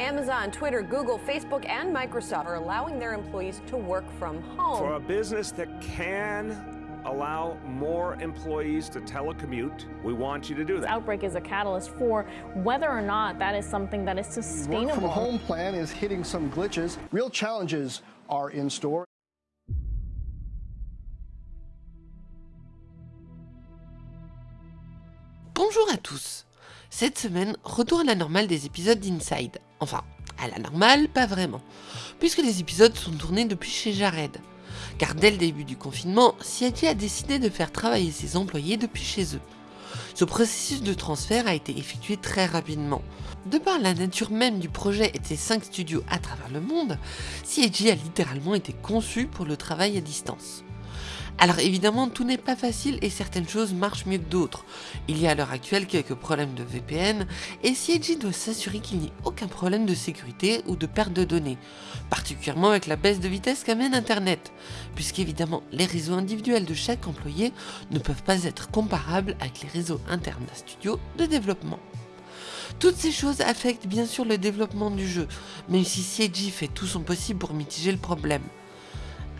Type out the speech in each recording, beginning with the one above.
Amazon, Twitter, Google, Facebook, and Microsoft are allowing their employees to work from home. For a business that can allow more employees to telecommute, we want you to do This that. outbreak is a catalyst for whether or not that is something that is sustainable. Work from sustainable. home plan is hitting some glitches. Real challenges are in store. Bonjour à tous Cette semaine, retour à la normale des épisodes d'Inside. Enfin, à la normale, pas vraiment, puisque les épisodes sont tournés depuis chez Jared. Car dès le début du confinement, CIG a décidé de faire travailler ses employés depuis chez eux. Ce processus de transfert a été effectué très rapidement. De par la nature même du projet et de ses 5 studios à travers le monde, CIG a littéralement été conçu pour le travail à distance. Alors évidemment, tout n'est pas facile et certaines choses marchent mieux que d'autres. Il y a à l'heure actuelle quelques problèmes de VPN et CIG doit s'assurer qu'il n'y ait aucun problème de sécurité ou de perte de données, particulièrement avec la baisse de vitesse qu'amène Internet, puisqu'évidemment les réseaux individuels de chaque employé ne peuvent pas être comparables avec les réseaux internes d'un studio de développement. Toutes ces choses affectent bien sûr le développement du jeu, même si CIG fait tout son possible pour mitiger le problème.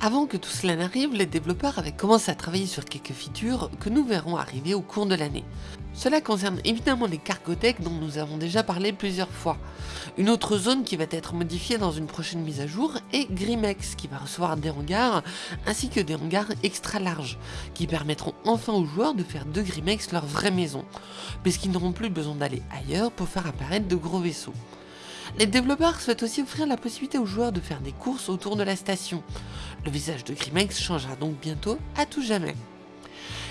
Avant que tout cela n'arrive, les développeurs avaient commencé à travailler sur quelques features que nous verrons arriver au cours de l'année. Cela concerne évidemment les cargo decks dont nous avons déjà parlé plusieurs fois. Une autre zone qui va être modifiée dans une prochaine mise à jour est Grimex qui va recevoir des hangars ainsi que des hangars extra larges qui permettront enfin aux joueurs de faire de Grimex leur vraie maison, puisqu'ils n'auront plus besoin d'aller ailleurs pour faire apparaître de gros vaisseaux. Les développeurs souhaitent aussi offrir la possibilité aux joueurs de faire des courses autour de la station. Le visage de Grimex changera donc bientôt à tout jamais.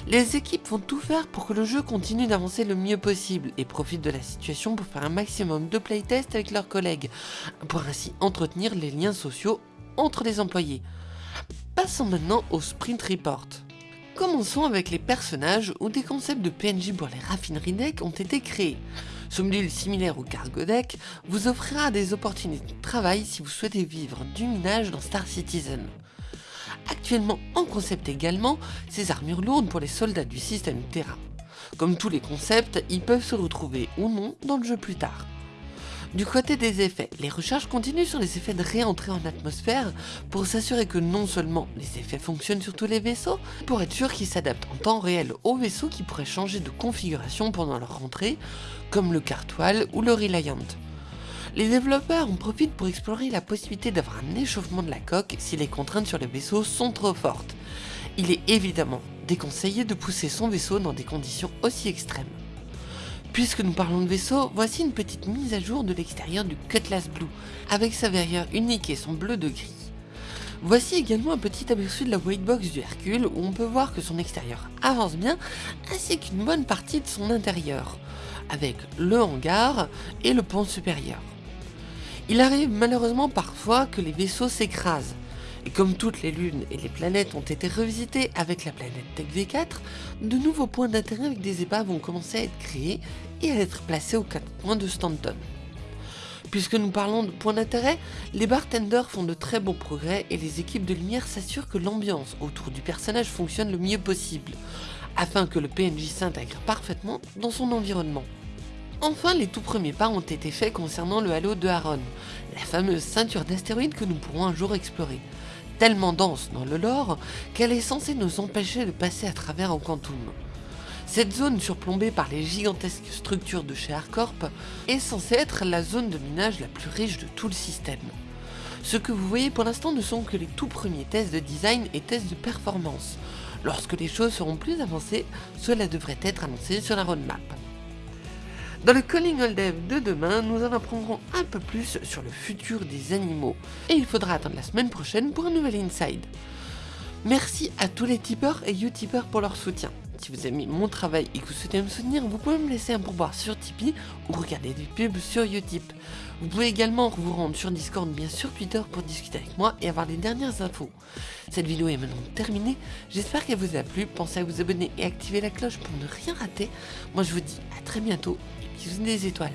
Les équipes vont tout faire pour que le jeu continue d'avancer le mieux possible et profitent de la situation pour faire un maximum de playtests avec leurs collègues, pour ainsi entretenir les liens sociaux entre les employés. Passons maintenant au Sprint Report. Commençons avec les personnages où des concepts de PNJ pour les raffineries deck ont été créés. Ce module similaire au cargo deck vous offrira des opportunités de travail si vous souhaitez vivre du minage dans Star Citizen. Actuellement en concept également, ces armures lourdes pour les soldats du système Terra. Comme tous les concepts, ils peuvent se retrouver ou non dans le jeu plus tard. Du côté des effets, les recherches continuent sur les effets de réentrée en atmosphère pour s'assurer que non seulement les effets fonctionnent sur tous les vaisseaux, pour être sûr qu'ils s'adaptent en temps réel aux vaisseaux qui pourraient changer de configuration pendant leur rentrée, comme le Cartoile ou le Reliant. Les développeurs en profitent pour explorer la possibilité d'avoir un échauffement de la coque si les contraintes sur les vaisseaux sont trop fortes. Il est évidemment déconseillé de pousser son vaisseau dans des conditions aussi extrêmes. Puisque nous parlons de vaisseau, voici une petite mise à jour de l'extérieur du Cutlass Blue, avec sa verrière unique et son bleu de gris. Voici également un petit aperçu de la white box du Hercule où on peut voir que son extérieur avance bien, ainsi qu'une bonne partie de son intérieur, avec le hangar et le pont supérieur. Il arrive malheureusement parfois que les vaisseaux s'écrasent, et comme toutes les lunes et les planètes ont été revisitées avec la planète Tech V4, de nouveaux points d'intérêt avec des épaves vont commencer à être créés et à être placés aux quatre coins de Stanton. Puisque nous parlons de points d'intérêt, les bartenders font de très bons progrès et les équipes de lumière s'assurent que l'ambiance autour du personnage fonctionne le mieux possible, afin que le PNJ s'intègre parfaitement dans son environnement. Enfin, les tout premiers pas ont été faits concernant le halo de Haron, la fameuse ceinture d'astéroïdes que nous pourrons un jour explorer, tellement dense dans le lore qu'elle est censée nous empêcher de passer à travers en Quantum. Cette zone surplombée par les gigantesques structures de chez Harcorp est censée être la zone de minage la plus riche de tout le système. Ce que vous voyez pour l'instant ne sont que les tout premiers tests de design et tests de performance. Lorsque les choses seront plus avancées, cela devrait être annoncé sur la roadmap. Dans le Calling All Dev de demain, nous en apprendrons un peu plus sur le futur des animaux. Et il faudra attendre la semaine prochaine pour un nouvel Inside. Merci à tous les tipeurs et utipeurs pour leur soutien. Si vous aimez mon travail et que vous souhaitez me soutenir, vous pouvez me laisser un pourboire sur Tipeee ou regarder des pubs sur Utip. Vous pouvez également vous rendre sur Discord, bien sur Twitter pour discuter avec moi et avoir les dernières infos. Cette vidéo est maintenant terminée, j'espère qu'elle vous a plu, pensez à vous abonner et activer la cloche pour ne rien rater. Moi je vous dis à très bientôt et bisous des étoiles.